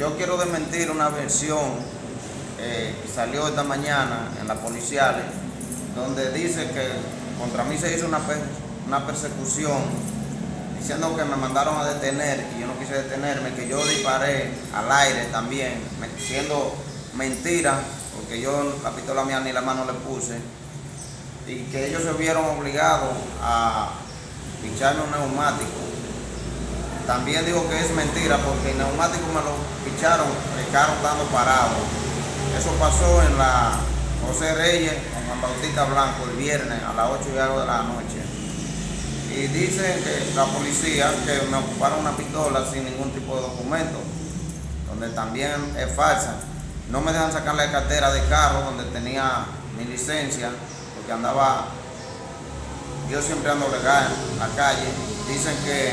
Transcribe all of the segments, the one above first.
yo quiero desmentir una versión eh, que salió esta mañana en la policiales, donde dice que contra mí se hizo una, persecución diciendo que me mandaron a detener y yo no quise detenerme, que yo disparé al aire también, siendo mentira, porque yo la pistola mía ni la mano le puse, y que ellos se vieron obligados a picharme un neumático. También digo que es mentira porque el neumático me lo picharon, el carro estando parado. Eso pasó en la José Reyes con Juan Bautista Blanco el viernes a las 8 y algo de la noche. Y dicen que la policía que me ocuparon una pistola sin ningún tipo de documento, donde también es falsa. No me dejan sacar la cartera de carro donde tenía mi licencia, porque andaba, yo siempre ando legal en la calle. Dicen que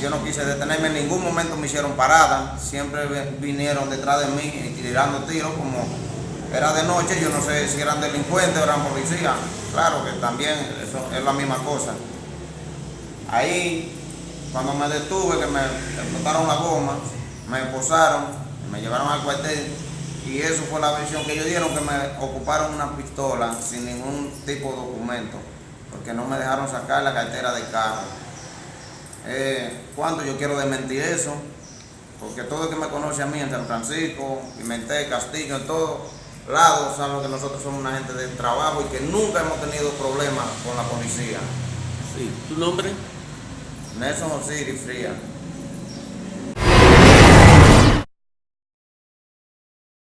yo no quise detenerme, en ningún momento me hicieron parada, siempre vinieron detrás de mí tirando tiros como era de noche, yo no sé si eran delincuentes o eran policías, claro que también eso es la misma cosa. Ahí, cuando me detuve, que me explotaron la goma, me esposaron, me llevaron al cuartel y eso fue la versión que ellos dieron, que me ocuparon una pistola sin ningún tipo de documento, porque no me dejaron sacar la cartera de carro. Eh, cuando yo quiero desmentir eso, porque todo el que me conoce a mí en San Francisco, Pimentel, Castillo, en todos lados saben que nosotros somos una gente de trabajo y que nunca hemos tenido problemas con la policía. Sí, ¿tu nombre? Nelson Osiris Fría.